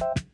you